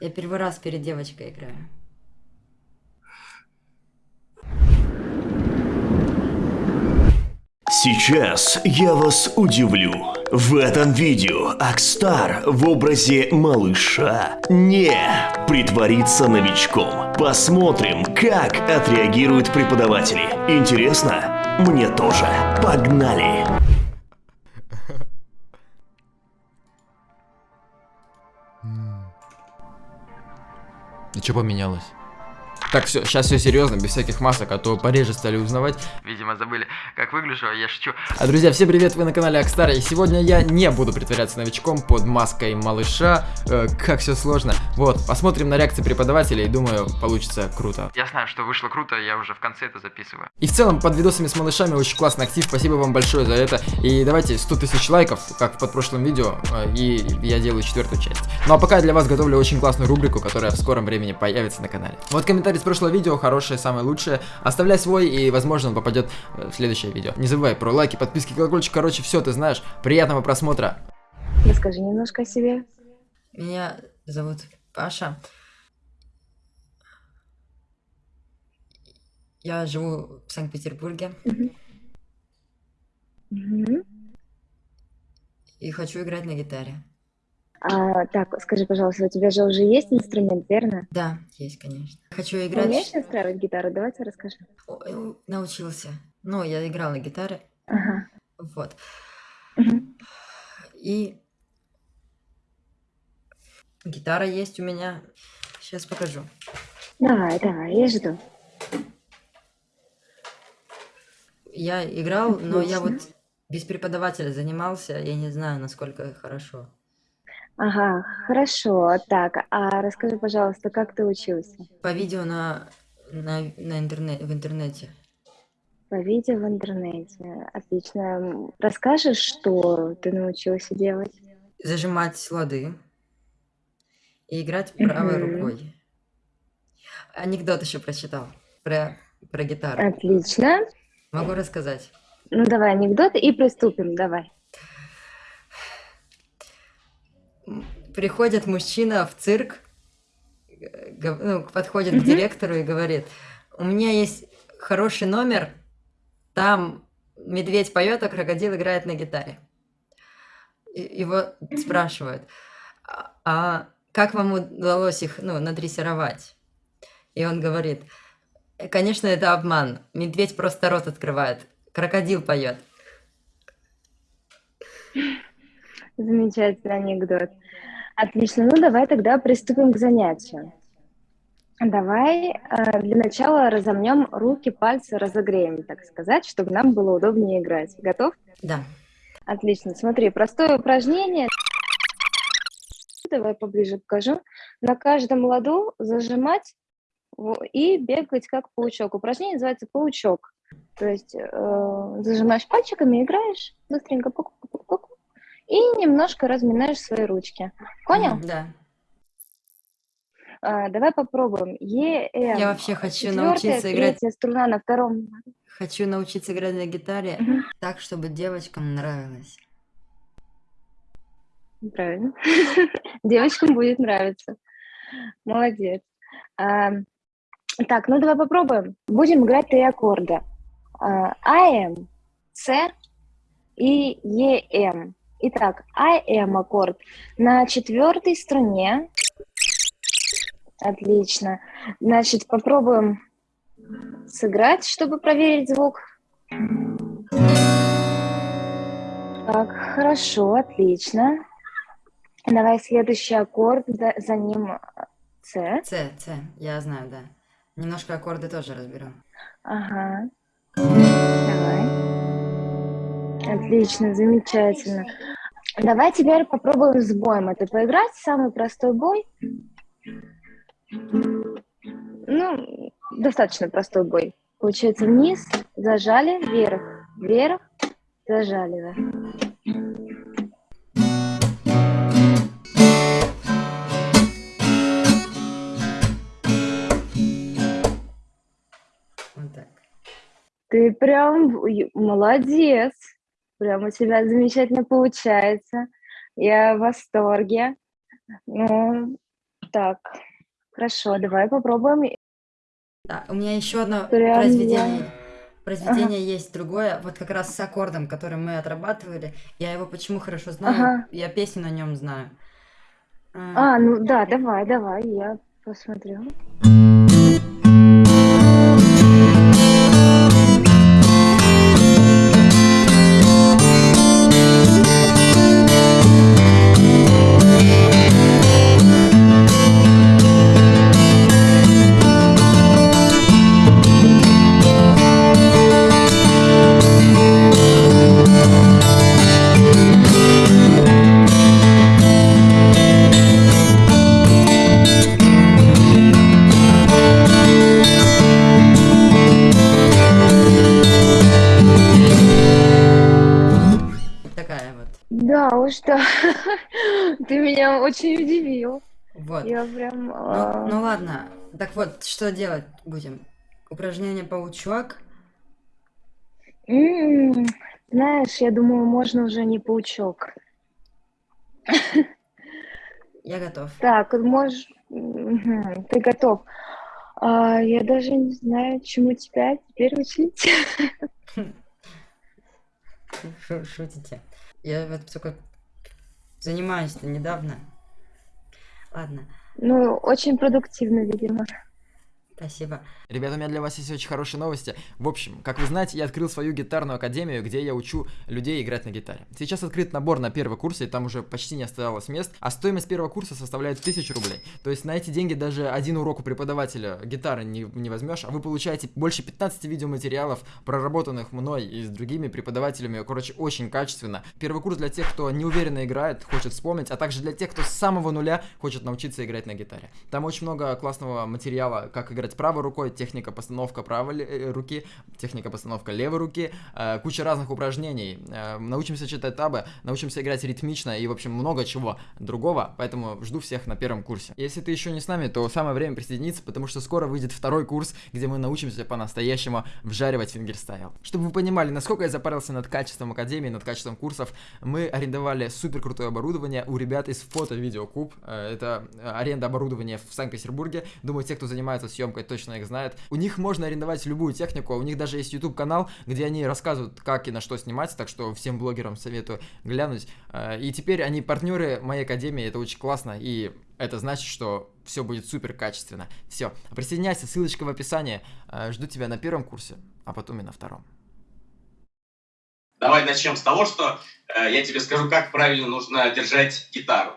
Я первый раз перед девочкой играю. Сейчас я вас удивлю. В этом видео Акстар в образе малыша не притворится новичком. Посмотрим, как отреагируют преподаватели. Интересно? Мне тоже. Погнали! Что поменялось? Так, все, сейчас все серьезно, без всяких масок, а то пореже стали узнавать. Видимо, забыли, как выгляжу, а я шучу. А, друзья, всем привет, вы на канале Акстар, и сегодня я не буду притворяться новичком под маской малыша. Э, как все сложно. Вот, посмотрим на реакции преподавателей, думаю, получится круто. Я знаю, что вышло круто, я уже в конце это записываю. И в целом, под видосами с малышами очень классный актив, спасибо вам большое за это. И давайте 100 тысяч лайков, как в подпрошлом видео, э, и я делаю четвертую часть. Ну а пока я для вас готовлю очень классную рубрику, которая в скором времени появится на канале. Вот комментарий прошлого видео, хорошее, самое лучшее. Оставляй свой, и, возможно, он попадет в следующее видео. Не забывай про лайки, подписки, колокольчик, короче, все ты знаешь. Приятного просмотра. Расскажи немножко о себе. Меня зовут Паша. Я живу в Санкт-Петербурге. И хочу играть на гитаре. А, так, скажи, пожалуйста, у тебя же уже есть инструмент, верно? Да, есть, конечно. Хочу играть. умеешь настраивать гитару? Давайте расскажи. Ой, Научился. Ну, я играл на гитаре. Ага. Вот. И гитара есть у меня. Сейчас покажу. Давай, давай, я жду. Я играл, но я Отлично. вот без преподавателя занимался. Я не знаю, насколько хорошо. Ага, хорошо. Так, а расскажи, пожалуйста, как ты учился? По видео на, на, на интернет, в интернете. По видео в интернете. Отлично. Расскажешь, что ты научился делать? Зажимать лады и играть правой Мгм. рукой. Анекдот еще прочитал про, про гитару. Отлично. Могу рассказать. Ну, давай анекдот и приступим, давай. М, Приходит мужчина в цирк, э, ну, подходит к Мгм. директору и говорит, у меня есть хороший номер, там медведь поет, а крокодил играет на гитаре. И- Его спрашивают, а а как вам удалось их ну, надрессировать? И он говорит, «Э, конечно, это обман, медведь просто рот открывает, крокодил поет. Замечательный анекдот. Отлично. Ну, давай тогда приступим к занятию. Давай э, для начала разомнем руки, пальцы, разогреем, так сказать, чтобы нам было удобнее играть. Готов? Да. Отлично. Смотри, простое упражнение. Давай поближе покажу. На каждом ладу зажимать и бегать как паучок. Упражнение называется паучок. То есть э, зажимаешь пальчиками, играешь быстренько пук-пук-пук, и немножко разминаешь свои ручки. Понял? Да. А, давай попробуем. Е, М. Я вообще хочу научиться играть струна на втором. Хочу научиться играть на гитаре Мгм. так, чтобы девочкам нравилось. Правильно. Девочкам будет нравиться. Молодец. А, так, ну давай попробуем. Будем играть три аккорда. А, АМ, С и ЕМ. Итак, АМ аккорд на четвертой струне. Отлично. Значит, попробуем сыграть, чтобы проверить звук. Так, хорошо, отлично. Давай следующий аккорд, за, за ним С. С, С, я знаю, да. Немножко аккорды тоже разберу. Ага. Давай. Отлично, замечательно. Давай теперь попробуем с боем это поиграть. Самый простой бой. Ну, достаточно простой бой. Получается вниз, зажали, вверх, вверх, зажали. Вот так. Ты прям молодец. Прям у тебя замечательно получается. Я в восторге. Ну, Так, хорошо, давай попробуем. Да, у меня еще одно Прям произведение. Произведение есть другое, вот как раз с аккордом, который мы отрабатывали. Я его почему хорошо знаю? Ага. Я песню на нем знаю. А, А, ну да, давай, давай, я посмотрю. Очень удивил. Вот. Я прям... Ну, а, ну ладно. Так вот, что делать будем? Упражнение паучок. м, Знаешь, я думаю, можно уже не паучок. Я готов. Так, можешь... Ты готов. А, я даже не знаю, чему тебя теперь учить. Шу- Шутите. Я вот только занимаюсь-то недавно. Ладно, Ну, очень продуктивно, видимо. Спасибо. Ребята, у меня для вас есть очень хорошие новости. В общем, как вы знаете, я открыл свою гитарную академию, где я учу людей играть на гитаре. Сейчас открыт набор на первый курс, и там уже почти не оставалось мест, а стоимость первого курса составляет 1000 рублей. То есть на эти деньги даже один урок у преподавателя гитары не, не возьмешь, а вы получаете больше 15 видеоматериалов, проработанных мной и с другими преподавателями, короче, очень качественно. Первый курс для тех, кто неуверенно играет, хочет вспомнить, а также для тех, кто с самого нуля хочет научиться играть на гитаре. Там очень много классного материала, как играть правой рукой, техника постановка правой э, руки, техника постановка левой руки, э, куча разных упражнений. Э, научимся читать табы, научимся играть ритмично и, в общем, много чего другого, поэтому жду всех на первом курсе. Если ты еще не с нами, то самое время присоединиться, потому что скоро выйдет второй курс, где мы научимся по-настоящему вжаривать fingerstyle. Чтобы вы понимали, насколько я запарился над качеством академии, над качеством курсов, мы арендовали супер крутое оборудование у ребят из фото-видеокуб. Это аренда оборудования в Санкт-Петербурге. Думаю, те, кто занимается съемкой, точно их знают. У них можно арендовать любую технику, у них даже есть YouTube канал, где они рассказывают, как и на что снимать, так что всем блогерам советую глянуть. Э, И теперь они партнеры моей академии, это очень классно, и это значит, что все будет супер качественно. Все, присоединяйся, ссылочка в описании. Э, Жду тебя на первом курсе, а потом и на втором. Давай начнем с того, что э, я тебе скажу, как правильно нужно держать гитару.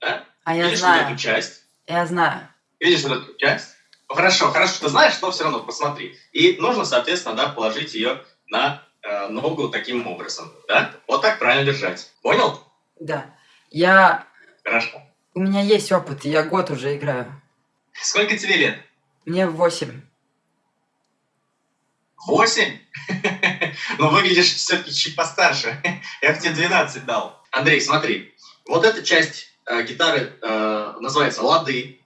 Да? А я Видишь вот знаю, эту часть? я знаю. Видишь вот эту часть? Ну, Хорошо, хорошо, ты знаешь, но все равно посмотри. И нужно, соответственно, да, положить ее на э, ногу таким образом. Да? Вот так правильно держать. Понял? Да. Я... Хорошо. У меня есть опыт, я год уже играю. Сколько тебе лет? Мне восемь. Восемь? Ну, выглядишь все-таки чуть постарше. Я бы тебе 12 дал. Андрей, смотри. Вот эта часть э, гитары э, называется лады.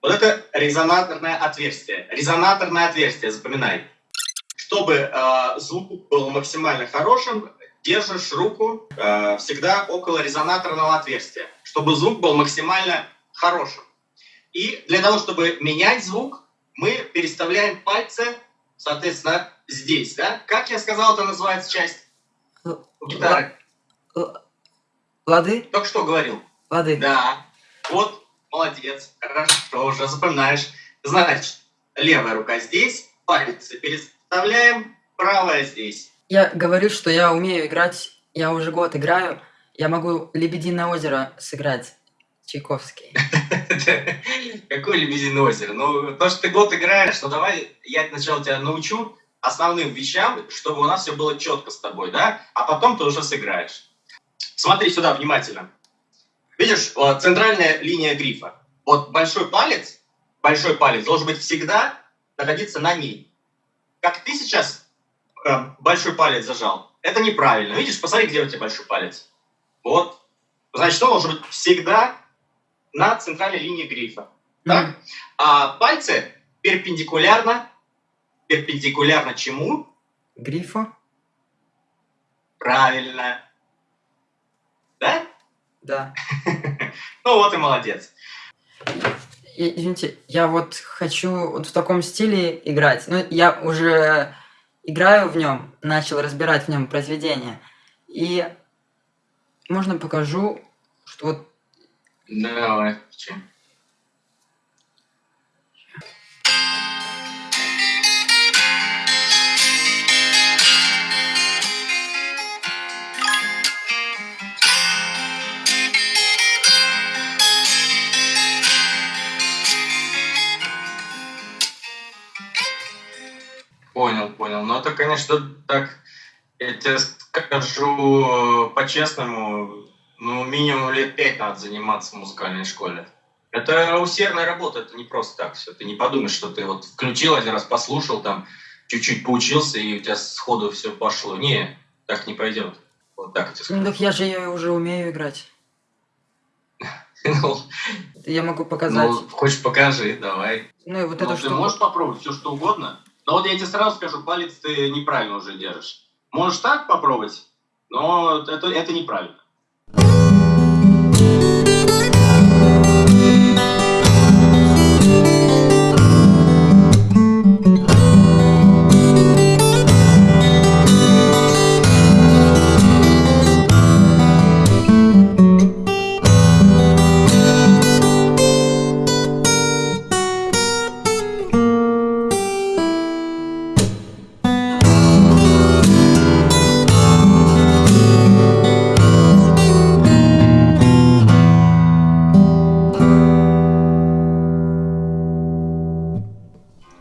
Вот это резонаторное отверстие. Резонаторное отверстие, запоминай. Чтобы э, звук был максимально хорошим, держишь руку э, всегда около резонаторного отверстия, чтобы звук был максимально хорошим. И для того, чтобы менять звук, мы переставляем пальцы, соответственно, здесь, да? Как я сказал, это называется часть у гитары. Л- Лады? Только что говорил. Лады. Да. Вот, молодец. Хорошо, уже запоминаешь. Значит, левая рука здесь, пальцы переставляем, правая здесь. Я говорю, что я умею играть, я уже год играю, я могу «Лебединое озеро» сыграть. Чайковский. Какое лебединое озеро? Ну, то, что ты год играешь, ну давай я сначала тебя научу основным вещам, чтобы у нас все было четко с тобой, да? А потом ты уже сыграешь. Смотри сюда внимательно. Видишь, вот центральная линия грифа. Вот большой палец, большой палец должен быть всегда находиться на ней. Как ты сейчас э, большой палец зажал, это неправильно. Видишь, посмотри, где у тебя большой палец. Вот. Значит, он должен быть всегда на центральной линии грифа. Так? А пальцы перпендикулярно, перпендикулярно чему? Грифу? Правильно. Да? Да. Ну вот и молодец. И- Извините, я вот хочу вот в таком стиле играть. Ну, я уже играю в нем, начал разбирать в нем произведение. И можно покажу, что вот Давай. Че? Понял, понял. Ну, это, конечно, так, я тебе скажу э, по-честному, ну, минимум лет пять надо заниматься в музыкальной школе. Это усердная работа, это не просто так все. Ты не подумаешь, что ты вот включил один раз, послушал, там, чуть-чуть поучился, и у тебя сходу все пошло. Не, так не пойдет. Вот так я тебе Ну, скажу. так я же её уже умею играть. Ну, Я могу показать. ну, хочешь покажи, давай. Ну, и вот Ну, это ты что? можешь попробовать все, что угодно. Но вот я тебе сразу скажу, палец ты неправильно уже держишь. Можешь так попробовать, но это, это неправильно.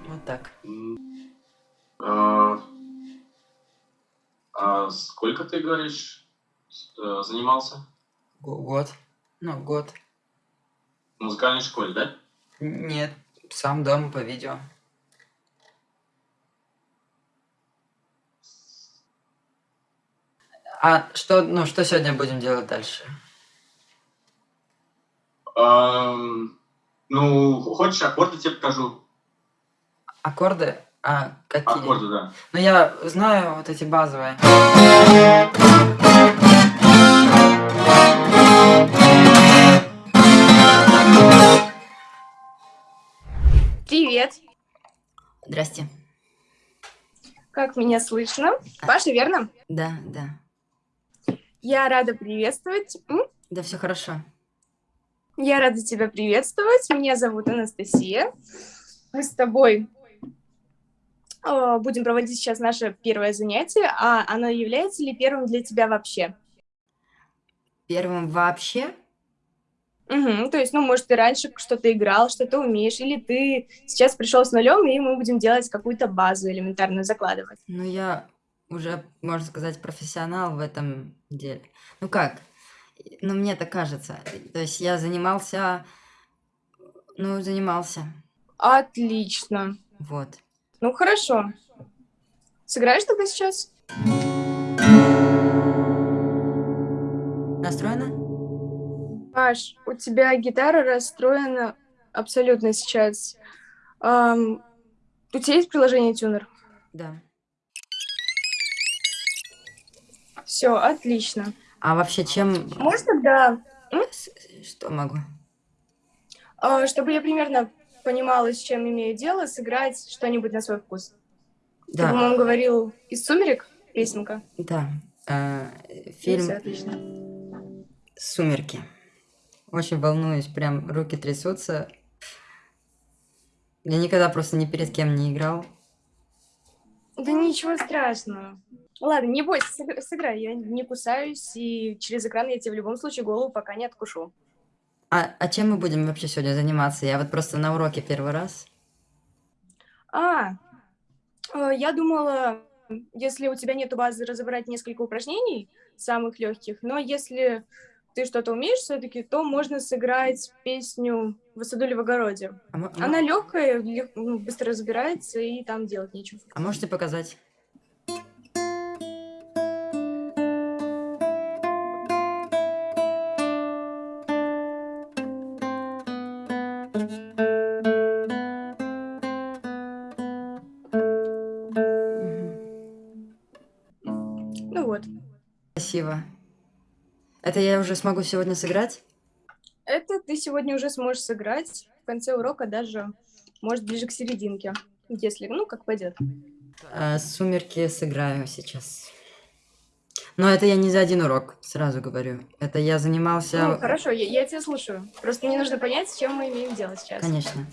Вот так. А, а сколько ты говоришь э, занимался Го- Год. Ну, год. в музыкальной школе, да? Нет, сам дома по видео. А что, ну, что сегодня будем делать дальше? Ну, хочешь аккорды тебе покажу? Аккорды? А, какие? Аккорды, да. Ну, я знаю вот эти базовые. Привет! Здрасте. Как меня слышно? Паша, верно? Да, да. Я рада приветствовать. М? Да, все хорошо. Я рада тебя приветствовать. Меня зовут Анастасия. Мы с тобой э, будем проводить сейчас наше первое занятие, а оно является ли первым для тебя вообще? Первым вообще? Мгм, то есть, ну, может, ты раньше что-то играл, что-то умеешь, или ты сейчас пришел с нулем, и мы будем делать какую-то базу элементарную закладывать. Ну, я уже, можно сказать, профессионал в этом деле. Ну как? Ну, мне так кажется. То есть я занимался... Ну, занимался. Отлично. Вот. Ну, хорошо. Сыграешь тогда сейчас? Настроено? Паш, у тебя гитара расстроена абсолютно сейчас. Ам, у тебя есть приложение Тюнер? Да. Все, отлично. А вообще чем... Можешь тогда, С- Что могу? а, чтобы я примерно понимала, с чем имею дело, сыграть что-нибудь на свой вкус? Ты, Да, по-моему, говорил из «Сумерек» песенка? да. Э, Фильм отлично. «Сумерки». Очень волнуюсь, прям руки трясутся. Я никогда просто ни перед кем не играл. Да ничего страшного. Ладно, не бойся, сыг- сыграй. Я не кусаюсь, и через экран я тебе в любом случае голову пока не откушу. А, а чем мы будем вообще сегодня заниматься? Я вот просто на уроке первый раз. А, э, я думала, если у тебя нету базы, разобрать несколько упражнений, самых легких, но если ты что-то умеешь все-таки, то можно сыграть песню «В саду или в огороде». А, мо- Она легкая, лег- ну, быстро разбирается, и там делать нечего. а можете показать? Это я уже смогу сегодня сыграть? Это ты сегодня уже сможешь сыграть. В конце урока даже, может, ближе к серединке. Если, ну, как пойдет. А, сумерки сыграю сейчас. Но это я не за один урок, сразу говорю. Это я занимался... Ну, хорошо, я, я тебя слушаю. Просто мне нужно понять, с чем мы имеем дело сейчас. Конечно.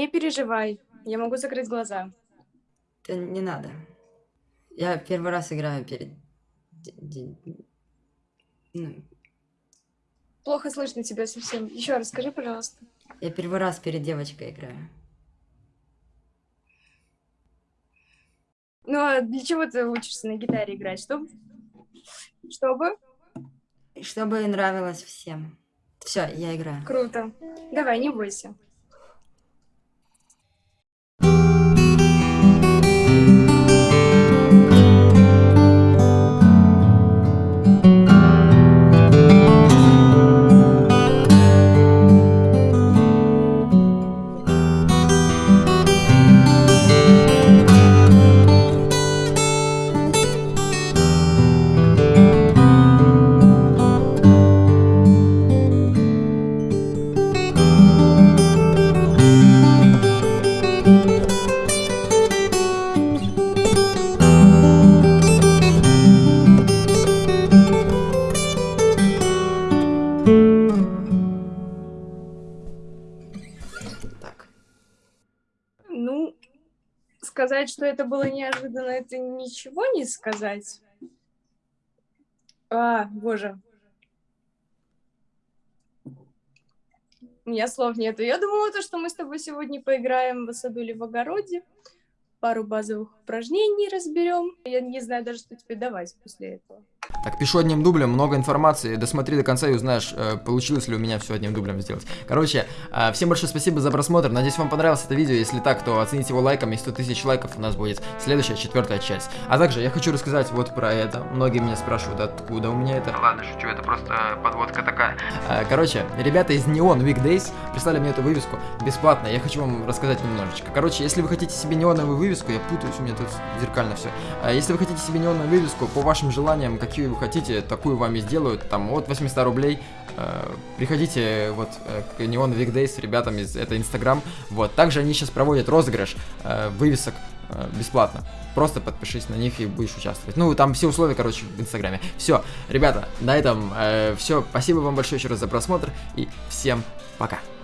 Не переживай, я могу закрыть глаза. Это не надо. Я первый раз играю перед... ну, Плохо слышно тебя совсем. Еще раз скажи, пожалуйста. я первый раз перед девочкой играю. Ну, а для чего ты учишься на гитаре играть? Чтобы? Чтобы? Чтобы нравилось всем. Все, я играю. Круто. Давай, не бойся. Что это было неожиданно, это ничего не сказать. А, боже. У меня слов нету. Я думала, то, что мы с тобой сегодня поиграем в саду или в огороде, пару базовых упражнений разберем. Я не знаю даже, что тебе давать после этого. Так, пишу одним дублем, много информации. Досмотри до конца и узнаешь, э, получилось ли у меня все одним дублем сделать. Короче, э, всем большое спасибо за просмотр. Надеюсь, вам понравилось это видео. Если так, то оцените его лайком. И 100 тысяч лайков у нас будет следующая, четвертая часть. А также я хочу рассказать вот про это. Многие меня спрашивают, откуда у меня это. Ладно, шучу, это просто подводка такая. Э, Короче, ребята из Neon Weekdays прислали мне эту вывеску бесплатно. Я хочу вам рассказать немножечко. Короче, если вы хотите себе неоновую вывеску, я путаюсь, у меня тут зеркально все. Если вы хотите себе неоновую вывеску, по вашим желаниям, какие вы хотите, такую вам и сделают, там от 800 рублей. Э, Приходите вот э, к Neon Weekdays, ребятам из это Инстаграм. Вот, также они сейчас проводят розыгрыш э, вывесок э, бесплатно. Просто подпишись на них и будешь участвовать. Ну, там все условия, короче, в Инстаграме. Все, ребята, на этом все. Спасибо вам большое еще раз за просмотр и всем пока.